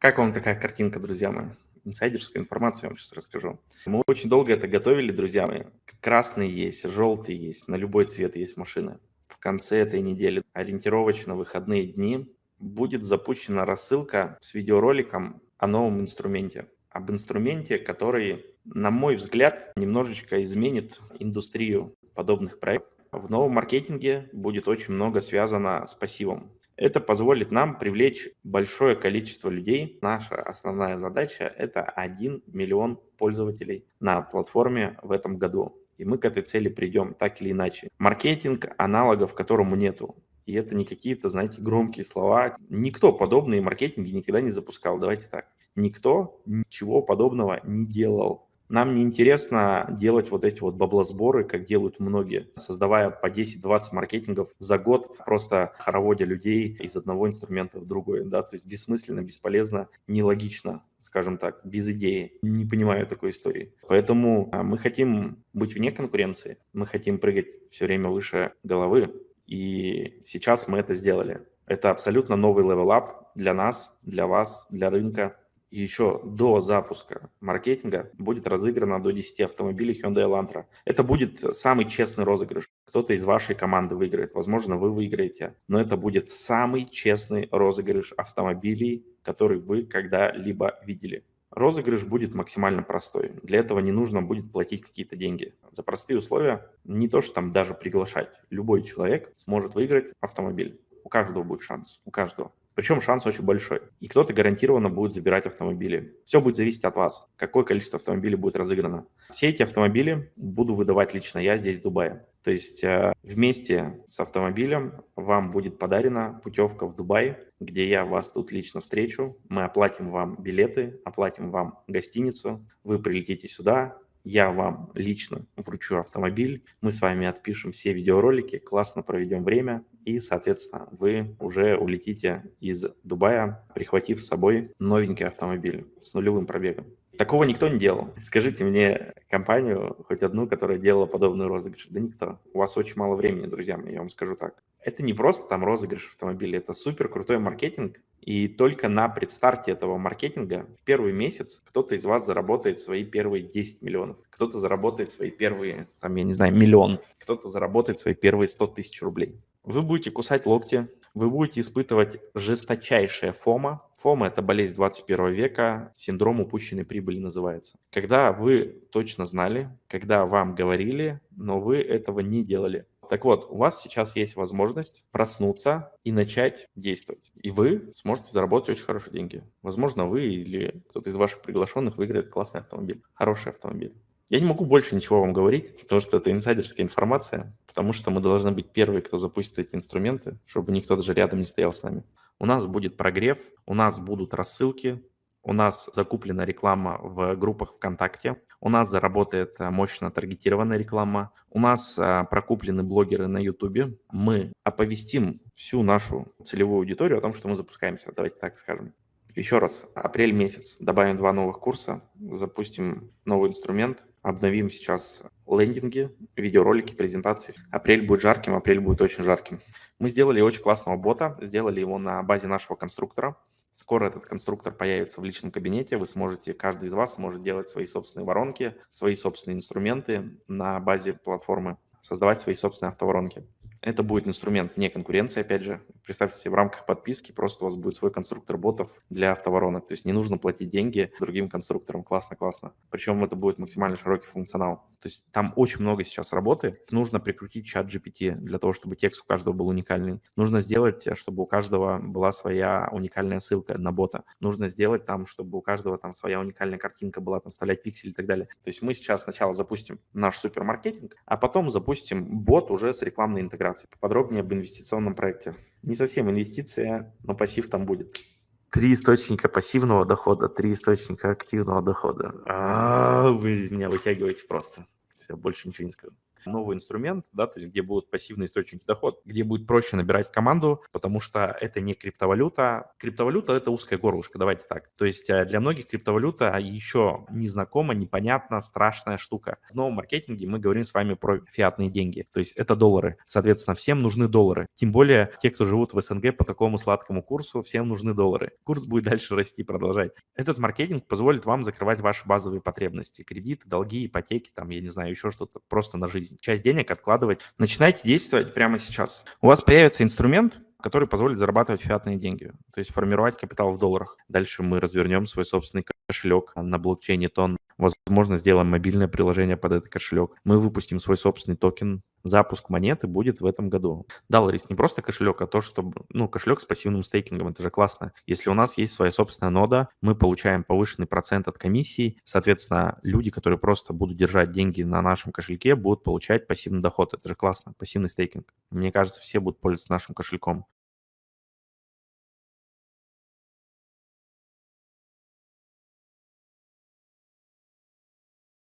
Как вам такая картинка, друзья мои? Инсайдерскую информацию я вам сейчас расскажу. Мы очень долго это готовили, друзья мои. Красный есть, желтый есть, на любой цвет есть машины. В конце этой недели, ориентировочно выходные дни, будет запущена рассылка с видеороликом о новом инструменте. Об инструменте, который, на мой взгляд, немножечко изменит индустрию подобных проектов. В новом маркетинге будет очень много связано с пассивом. Это позволит нам привлечь большое количество людей. Наша основная задача – это 1 миллион пользователей на платформе в этом году. И мы к этой цели придем так или иначе. Маркетинг, аналогов которому нету. И это не какие-то, знаете, громкие слова. Никто подобные маркетинги никогда не запускал. Давайте так. Никто ничего подобного не делал. Нам не интересно делать вот эти вот баблосборы, как делают многие, создавая по 10-20 маркетингов за год, просто хороводя людей из одного инструмента в другой, да, то есть бессмысленно, бесполезно, нелогично, скажем так, без идеи. Не понимаю такой истории. Поэтому а, мы хотим быть вне конкуренции, мы хотим прыгать все время выше головы, и сейчас мы это сделали. Это абсолютно новый level-up для нас, для вас, для рынка, еще до запуска маркетинга будет разыграно до 10 автомобилей Hyundai Elantra. Это будет самый честный розыгрыш. Кто-то из вашей команды выиграет, возможно, вы выиграете, но это будет самый честный розыгрыш автомобилей, который вы когда-либо видели. Розыгрыш будет максимально простой. Для этого не нужно будет платить какие-то деньги. За простые условия не то, что там даже приглашать. Любой человек сможет выиграть автомобиль. У каждого будет шанс, у каждого. Причем шанс очень большой. И кто-то гарантированно будет забирать автомобили. Все будет зависеть от вас, какое количество автомобилей будет разыграно. Все эти автомобили буду выдавать лично я здесь, в Дубае. То есть э, вместе с автомобилем вам будет подарена путевка в Дубай, где я вас тут лично встречу. Мы оплатим вам билеты, оплатим вам гостиницу. Вы прилетите сюда, я вам лично вручу автомобиль, мы с вами отпишем все видеоролики, классно проведем время, и, соответственно, вы уже улетите из Дубая, прихватив с собой новенький автомобиль с нулевым пробегом. Такого никто не делал. Скажите мне компанию, хоть одну, которая делала подобный розыгрыш. Да никто. У вас очень мало времени, друзья мои, я вам скажу так. Это не просто там розыгрыш автомобиля, это супер крутой маркетинг. И только на предстарте этого маркетинга в первый месяц кто-то из вас заработает свои первые 10 миллионов, кто-то заработает свои первые, там, я не знаю, миллион, кто-то заработает свои первые 100 тысяч рублей. Вы будете кусать локти, вы будете испытывать жесточайшее фома. Фома – это болезнь 21 века, синдром упущенной прибыли называется. Когда вы точно знали, когда вам говорили, но вы этого не делали. Так вот, у вас сейчас есть возможность проснуться и начать действовать. И вы сможете заработать очень хорошие деньги. Возможно, вы или кто-то из ваших приглашенных выиграет классный автомобиль, хороший автомобиль. Я не могу больше ничего вам говорить, потому что это инсайдерская информация, потому что мы должны быть первые, кто запустит эти инструменты, чтобы никто даже рядом не стоял с нами. У нас будет прогрев, у нас будут рассылки, у нас закуплена реклама в группах ВКонтакте, у нас заработает э, мощно таргетированная реклама, у нас а, прокуплены блогеры на Ютубе. Мы оповестим всю нашу целевую аудиторию о том, что мы запускаемся, давайте так скажем. Еще раз, апрель месяц, добавим два новых курса, запустим новый инструмент, обновим сейчас лендинги, видеоролики, презентации. Апрель будет жарким, апрель будет очень жарким. Мы сделали очень классного бота, сделали его на базе нашего конструктора. Скоро этот конструктор появится в личном кабинете, вы сможете, каждый из вас может делать свои собственные воронки, свои собственные инструменты на базе платформы, создавать свои собственные автоворонки. Это будет инструмент вне конкуренции, опять же. Представьте себе, в рамках подписки просто у вас будет свой конструктор ботов для автоворонок. То есть не нужно платить деньги другим конструкторам. Классно, классно. Причем это будет максимально широкий функционал. То есть там очень много сейчас работы. Нужно прикрутить чат GPT для того, чтобы текст у каждого был уникальный. Нужно сделать, чтобы у каждого была своя уникальная ссылка на бота. Нужно сделать там, чтобы у каждого там своя уникальная картинка была, там вставлять пиксели и так далее. То есть мы сейчас сначала запустим наш супермаркетинг, а потом запустим бот уже с рекламной интеграцией операций. Поподробнее об инвестиционном проекте. Не совсем инвестиция, но пассив там будет. Три источника пассивного дохода, три источника активного дохода. А, вы из меня вытягиваете просто. Все, больше ничего не скажу. Новый инструмент, да, то есть где будут пассивные источники дохода, где будет проще набирать команду, потому что это не криптовалюта. Криптовалюта – это узкое горлышко, давайте так. То есть э, для многих криптовалюта еще незнакома, непонятна, страшная штука. В новом маркетинге мы говорим с вами про фиатные деньги, то есть это доллары. Соответственно, всем нужны доллары. Тем более те, кто живут в СНГ по такому сладкому курсу, всем нужны доллары. Курс будет дальше расти, продолжать. Этот маркетинг позволит вам закрывать ваши базовые потребности. Кредиты, долги, ипотеки, там, я не знаю, еще что-то просто на жизнь. Часть денег откладывать. Начинайте действовать прямо сейчас. У вас появится инструмент, который позволит зарабатывать фиатные деньги, то есть формировать капитал в долларах. Дальше мы развернем свой собственный кошелек на блокчейне TON. Возможно, сделаем мобильное приложение под этот кошелек. Мы выпустим свой собственный токен. Запуск монеты будет в этом году. Да, Ларис, не просто кошелек, а то, что, ну, кошелек с пассивным стейкингом, это же классно. Если у нас есть своя собственная нода, мы получаем повышенный процент от комиссии, соответственно, люди, которые просто будут держать деньги на нашем кошельке, будут получать пассивный доход. Это же классно, пассивный стейкинг. Мне кажется, все будут пользоваться нашим кошельком.